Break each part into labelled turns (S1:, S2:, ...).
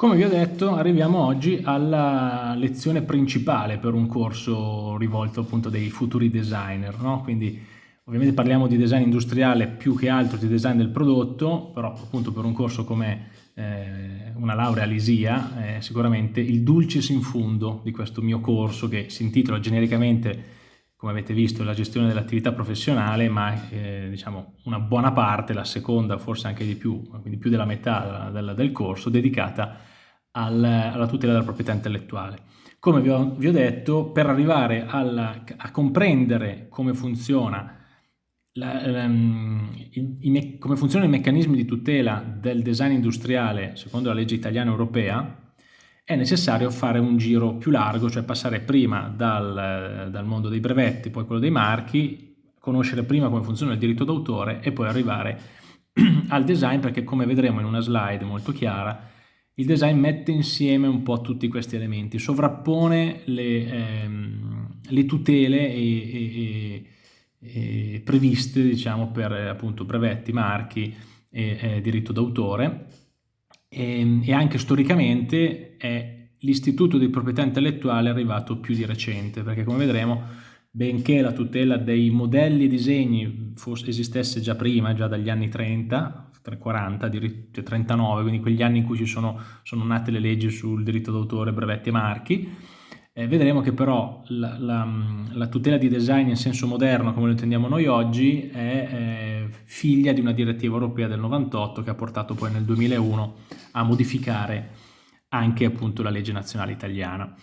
S1: Come vi ho detto, arriviamo oggi alla lezione principale per un corso rivolto appunto dei futuri designer, no? Quindi ovviamente parliamo di design industriale più che altro di design del prodotto, però appunto per un corso come eh, una laurea all'ISIA, eh, sicuramente il dulcis in fundo di questo mio corso che si intitola genericamente come avete visto, la gestione dell'attività professionale, ma eh, diciamo una buona parte, la seconda, forse anche di più, quindi più della metà del, del corso, dedicata al, alla tutela della proprietà intellettuale. Come vi ho, vi ho detto, per arrivare alla, a comprendere come funziona la, um, i, i, come funzionano i meccanismi di tutela del design industriale secondo la legge italiana europea, è necessario fare un giro più largo, cioè passare prima dal, dal mondo dei brevetti, poi quello dei marchi, conoscere prima come funziona il diritto d'autore e poi arrivare al design perché come vedremo in una slide molto chiara il design mette insieme un po' tutti questi elementi, sovrappone le, ehm, le tutele e, e, e previste diciamo, per appunto brevetti, marchi e, e diritto d'autore. E, ehm, e anche storicamente è l'istituto di proprietà intellettuale arrivato più di recente, perché come vedremo, benché la tutela dei modelli e disegni fosse, esistesse già prima, già dagli anni 30, 40, 39, quindi quegli anni in cui ci sono, sono nate le leggi sul diritto d'autore, brevetti e marchi, eh, vedremo che però la, la, la, tutela di design in senso moderno, come lo intendiamo noi oggi, è eh, figlia di una direttiva europea del 98 che ha portato poi nel 2001 a modificare anche appunto la legge nazionale italiana.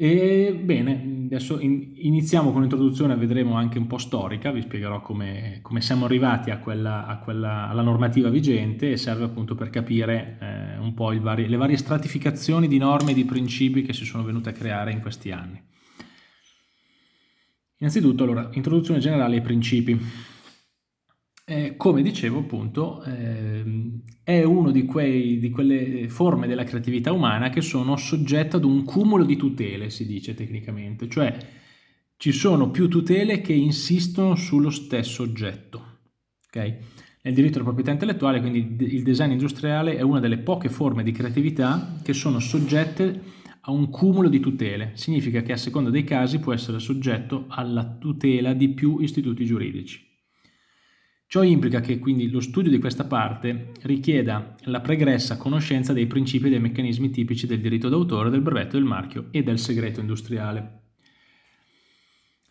S1: E bene, adesso in, iniziamo con l'introduzione, vedremo anche un po' storica, vi spiegherò come, come siamo arrivati a quella, a quella, alla normativa vigente e serve appunto per capire eh, un po' vari, le varie stratificazioni di norme e di principi che si sono venute a creare in questi anni. Innanzitutto, allora, introduzione generale ai principi come dicevo appunto, eh, è una di, di, quelle forme della creatività umana che sono soggette ad un cumulo di tutele, si dice tecnicamente, cioè ci sono più tutele che insistono sullo stesso oggetto. Okay? Nel diritto della proprietà intellettuale, quindi il design industriale è una delle poche forme di creatività che sono soggette a un cumulo di tutele. Significa che a seconda dei casi può essere soggetto alla tutela di più istituti giuridici. Ciò implica che quindi lo studio di questa parte richieda la pregressa conoscenza dei principi e dei meccanismi tipici del diritto d'autore, del brevetto del marchio e del segreto industriale.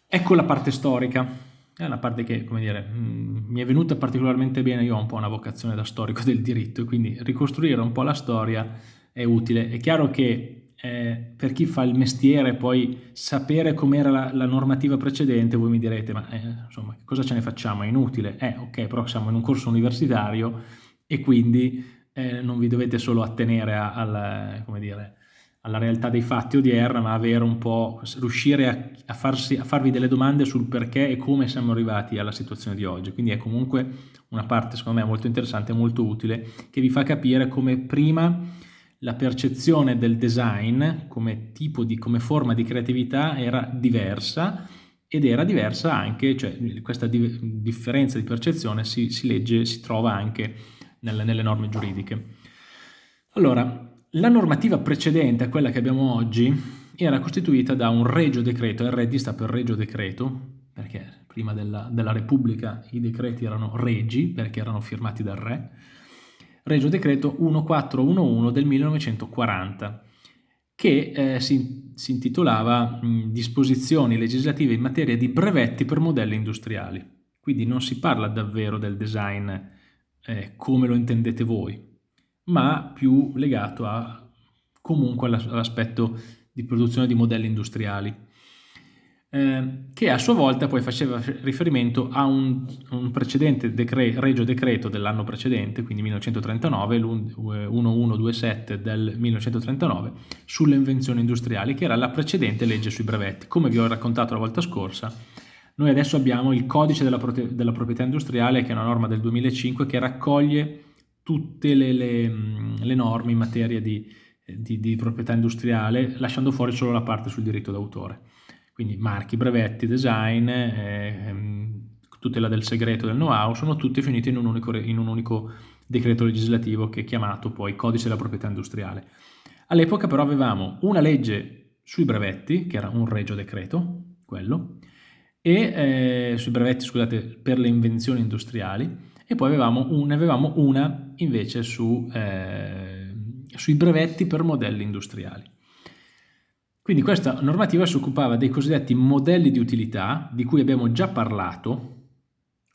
S1: Ecco la parte storica, è una parte che, come dire, mm, mi è venuta particolarmente bene, io ho un po' una vocazione da storico del diritto quindi ricostruire un po' la storia è utile. È chiaro che eh, per chi fa il mestiere poi sapere com'era la, la, normativa precedente, voi mi direte, ma eh, insomma, cosa ce ne facciamo? È inutile? Eh, ok, però siamo in un corso universitario e quindi eh, non vi dovete solo attenere a, al, dire, alla realtà dei fatti odierna, ma avere un po', riuscire a, a, farsi, a farvi delle domande sul perché e come siamo arrivati alla situazione di oggi. Quindi è comunque una parte, secondo me, molto interessante e molto utile, che vi fa capire come prima la percezione del design come di, come forma di creatività era diversa ed era diversa anche, cioè questa di, differenza di percezione si, si, legge, si trova anche nelle, nelle norme giuridiche. Allora, la normativa precedente a quella che abbiamo oggi era costituita da un regio decreto, RD sta per regio decreto, perché prima della, della Repubblica i decreti erano regi, perché erano firmati dal re, Regio Decreto 1411 del 1940, che eh, si, si, intitolava Disposizioni legislative in materia di brevetti per modelli industriali. Quindi non si parla davvero del design eh, come lo intendete voi, ma più legato a, comunque all'aspetto di produzione di modelli industriali. Eh, che a sua volta poi faceva riferimento a un, un precedente decre, regio decreto dell'anno precedente, quindi 1939, l'1127 del 1939, sulle invenzioni industriali, che era la precedente legge sui brevetti. Come vi ho raccontato la volta scorsa, noi adesso abbiamo il codice della, della proprietà industriale, che è una norma del 2005, che raccoglie tutte le, le, le norme in materia di, di, di proprietà industriale, lasciando fuori solo la parte sul diritto d'autore quindi marchi, brevetti, design, eh, tutela del segreto del know-how, sono tutti finiti in un unico, in un unico decreto legislativo che è chiamato poi Codice della proprietà industriale. All'epoca però avevamo una legge sui brevetti, che era un regio decreto, quello, e eh, sui brevetti, scusate, per le invenzioni industriali, e poi avevamo un, ne avevamo una invece su, eh, sui brevetti per modelli industriali. Quindi questa normativa si occupava dei cosiddetti modelli di utilità, di cui abbiamo già parlato,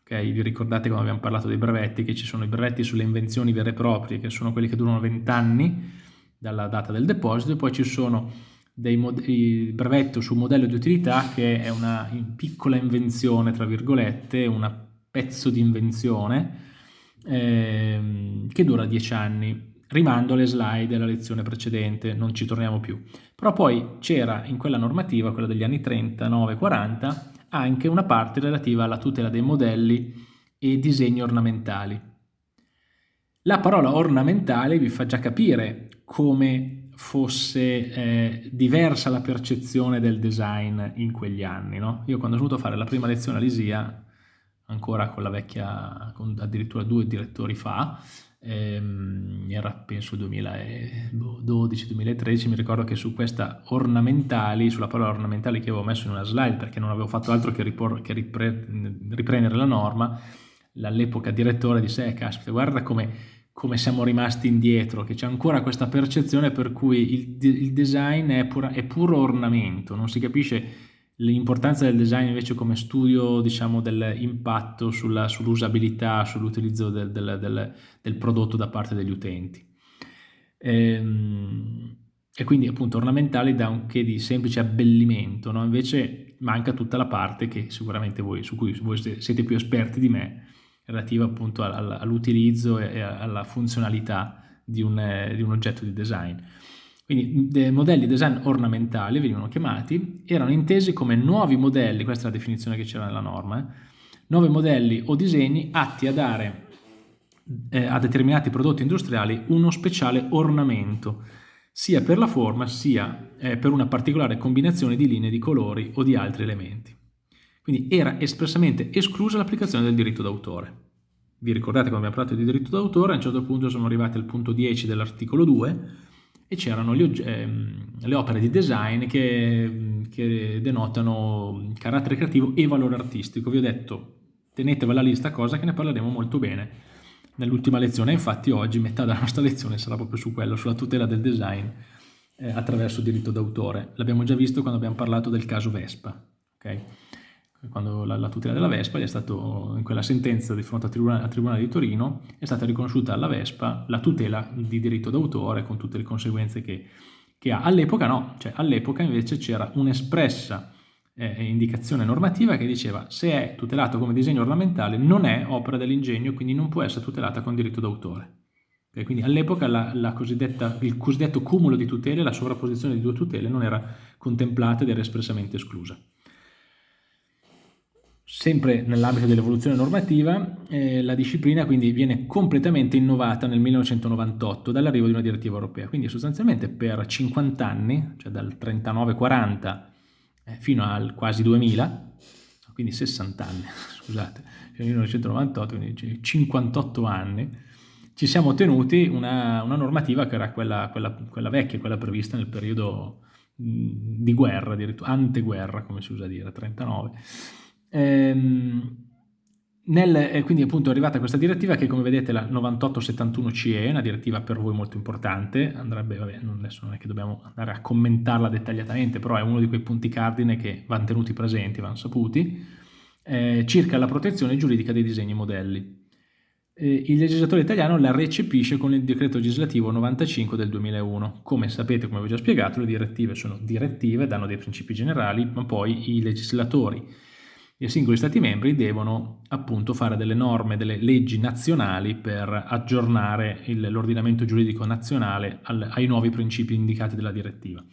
S1: Okay? Vi ricordate quando abbiamo parlato dei brevetti, che ci sono i brevetti sulle invenzioni vere e proprie, che sono quelli che durano 20 anni dalla data del deposito, e poi ci sono dei brevetto su modello di utilità, che è una piccola invenzione, tra virgolette, un pezzo di invenzione, ehm, che dura 10 anni. Rimando alle slide della lezione precedente, non ci torniamo più. Però poi c'era in quella normativa, quella degli anni 39-40, anche una parte relativa alla tutela dei modelli e disegni ornamentali. La parola ornamentale vi fa già capire come fosse eh, diversa la percezione del design in quegli anni. No? Io quando ho dovuto fare la prima lezione a Lisia, ancora con la vecchia, con addirittura due direttori fa, ehm, era penso 2012-2013, mi ricordo che su questa ornamentali, sulla parola ornamentali che avevo messo in una slide perché non avevo fatto altro che, che ripre riprendere la norma, all'epoca direttore disse, eh caspita, guarda come, come siamo rimasti indietro, che c'è ancora questa percezione per cui il, il design è, pura, è puro ornamento, non si capisce L'importanza del design invece come studio diciamo, dell'impatto sull'usabilità, sull'utilizzo del, del, del, del, prodotto da parte degli utenti. Ehm, e quindi appunto ornamentali da un che di semplice abbellimento, no? invece manca tutta la parte che sicuramente voi, su cui voi siete più esperti di me, relativa appunto all'utilizzo e alla funzionalità di un, di un oggetto di design. Quindi dei modelli design ornamentali venivano chiamati, erano intesi come nuovi modelli, questa è la definizione che c'era nella norma, eh, nuovi modelli o disegni atti a dare eh, a determinati prodotti industriali uno speciale ornamento, sia per la forma sia eh, per una particolare combinazione di linee, di colori o di altri elementi. Quindi era espressamente esclusa l'applicazione del diritto d'autore. Vi ricordate quando abbiamo parlato di diritto d'autore, a un certo punto siamo arrivati al punto 10 dell'articolo 2, e c'erano ehm, le opere di design che, che, denotano carattere creativo e valore artistico. Vi ho detto, tenetevela lì sta cosa che ne parleremo molto bene nell'ultima lezione, infatti oggi metà della nostra lezione sarà proprio su quello, sulla tutela del design eh, attraverso diritto d'autore. L'abbiamo già visto quando abbiamo parlato del caso Vespa. Okay? Quando la, la, tutela della Vespa è stato, in quella sentenza di fronte al tribunale, al tribunale, di Torino, è stata riconosciuta alla Vespa la tutela di diritto d'autore con tutte le conseguenze che, che ha. All'epoca no, cioè all'epoca invece c'era un'espressa eh, indicazione normativa che diceva se è tutelato come disegno ornamentale non è opera dell'ingegno, quindi non può essere tutelata con diritto d'autore. Okay, quindi all'epoca il cosiddetto cumulo di tutele, la sovrapposizione di due tutele non era contemplata ed era espressamente esclusa. Sempre nell'ambito dell'evoluzione normativa, eh, la disciplina quindi viene completamente innovata nel 1998 dall'arrivo di una direttiva europea, quindi sostanzialmente per 50 anni, cioè dal 39-40 eh, fino al quasi 2000, quindi 60 anni, scusate, nel 1998, quindi 58 anni, ci siamo tenuti una, una normativa che era quella, quella, quella, vecchia, quella prevista nel periodo di guerra, addirittura anteguerra come si usa dire, 39 Ehm, nel, eh, quindi appunto è arrivata questa direttiva che come vedete la 9871 CE, una direttiva per voi molto importante, andrebbe, vabbè, adesso non è che dobbiamo andare a commentarla dettagliatamente, però è uno di quei punti cardine che vanno tenuti presenti, vanno saputi, eh, circa la protezione giuridica dei disegni modelli. Eh, il legislatore italiano la recepisce con il decreto legislativo 95 del 2001. Come sapete, come vi ho già spiegato, le direttive sono direttive, danno dei principi generali, ma poi i legislatori i singoli Stati membri devono appunto fare delle norme, delle leggi nazionali per aggiornare l'ordinamento giuridico nazionale al, ai nuovi principi indicati dalla direttiva.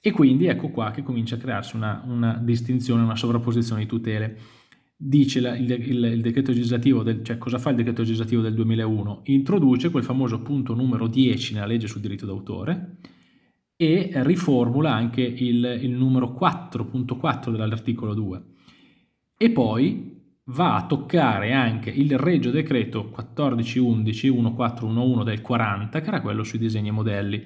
S1: E quindi ecco qua che comincia a crearsi una, una distinzione, una sovrapposizione di tutele. Dice la, il, il, il, decreto legislativo, del, cioè cosa fa il decreto legislativo del 2001? Introduce quel famoso punto numero 10 nella legge sul diritto d'autore e riformula anche il, il numero 4.4 dell'articolo 2 e poi va a toccare anche il regio decreto 1411 1411 del 40, che era quello sui disegni e modelli.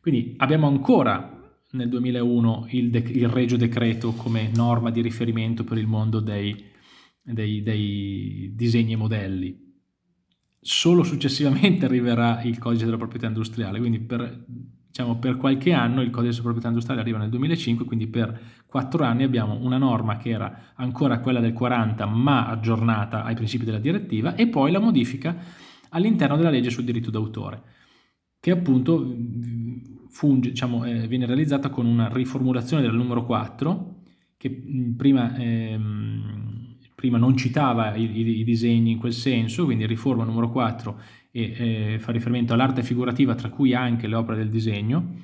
S1: Quindi abbiamo ancora nel 2001 il, il regio decreto come norma di riferimento per il mondo dei, dei, dei disegni e modelli. Solo successivamente arriverà il codice della proprietà industriale, quindi per diciamo, per qualche anno il codice di proprietà industriale arriva nel 2005, quindi per quattro anni abbiamo una norma che era ancora quella del 40 ma aggiornata ai principi della direttiva e poi la modifica all'interno della legge sul diritto d'autore che appunto funge, diciamo, eh, viene realizzata con una riformulazione del numero 4 che prima, ehm, prima non citava i, i, i, disegni in quel senso, quindi riforma numero 4 e eh, fa riferimento all'arte figurativa tra cui anche le opere del disegno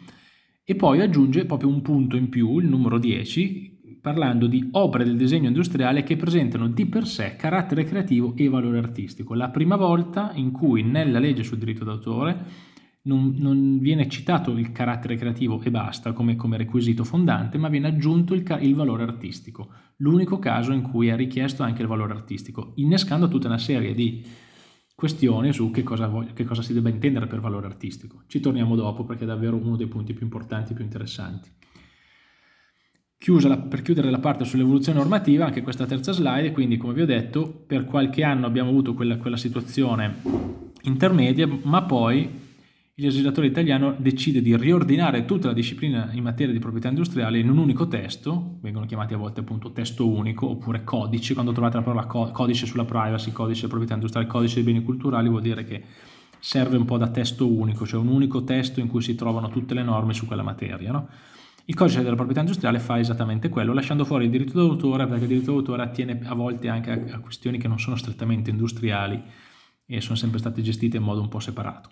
S1: e poi aggiunge proprio un punto in più, il numero 10, parlando di opere del disegno industriale che presentano di per sé carattere creativo e valore artistico. La prima volta in cui nella legge sul diritto d'autore non, non, viene citato il carattere creativo e basta come, come requisito fondante, ma viene aggiunto il, il valore artistico. L'unico caso in cui è richiesto anche il valore artistico, innescando tutta una serie di questione su che cosa, voglio, che cosa si debba intendere per valore artistico. Ci torniamo dopo perché è davvero uno dei punti più importanti e più interessanti. La, per chiudere la parte sull'evoluzione normativa, anche questa terza slide, quindi come vi ho detto, per qualche anno abbiamo avuto quella, quella situazione intermedia, ma poi il legislatore italiano decide di riordinare tutta la disciplina in materia di proprietà industriale in un unico testo, vengono chiamati a volte appunto testo unico oppure codice, quando trovate la parola codice sulla privacy, codice di proprietà industriale, codice dei beni culturali, vuol dire che serve un po' da testo unico, cioè un unico testo in cui si trovano tutte le norme su quella materia. No? Il codice della proprietà industriale fa esattamente quello, lasciando fuori il diritto d'autore, perché il diritto d'autore attiene a volte anche a questioni che non sono strettamente industriali e sono sempre state gestite in modo un po' separato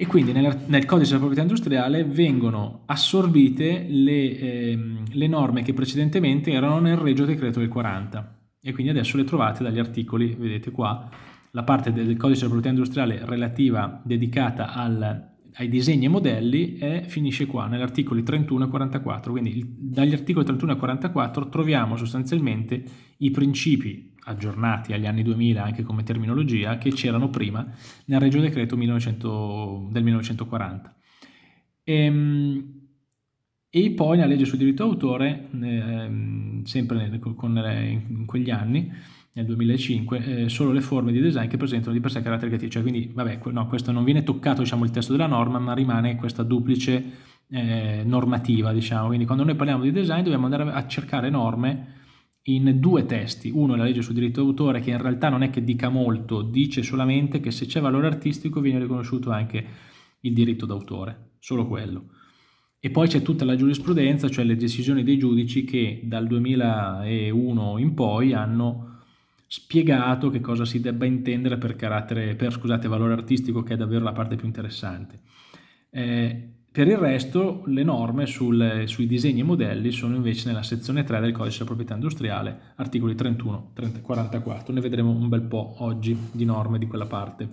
S1: e quindi nel, nel, codice della proprietà industriale vengono assorbite le, eh, le, norme che precedentemente erano nel regio decreto del 40 e quindi adesso le trovate dagli articoli, vedete qua, la parte del codice della proprietà industriale relativa dedicata al, ai disegni e modelli e finisce qua, negli articoli 31 e 44, quindi dagli articoli 31 e 44 troviamo sostanzialmente i principi aggiornati agli anni 2000 anche come terminologia che c'erano prima nel Regio Decreto 1900, del 1940. E, ehm, e, poi nella legge sul diritto d'autore, eh, sempre con, in quegli anni, nel 2005, eh, solo le forme di design che presentano di per sé caratteri creativi. Cioè, quindi, vabbè, no, questo non viene toccato diciamo, il testo della norma, ma rimane questa duplice eh, normativa. Diciamo. Quindi quando noi parliamo di design dobbiamo andare a cercare norme in due testi, uno è la legge sul diritto d'autore che in realtà non è che dica molto, dice solamente che se c'è valore artistico viene riconosciuto anche il diritto d'autore, solo quello. E poi c'è tutta la giurisprudenza, cioè le decisioni dei giudici che dal 2001 in poi hanno spiegato che cosa si debba intendere per, per scusate, valore artistico, che è davvero la parte più interessante. Eh, per il resto le norme sul, sui disegni e modelli sono invece nella sezione 3 del codice della proprietà industriale, articoli 31 44. Ne vedremo un bel po' oggi di norme di quella parte.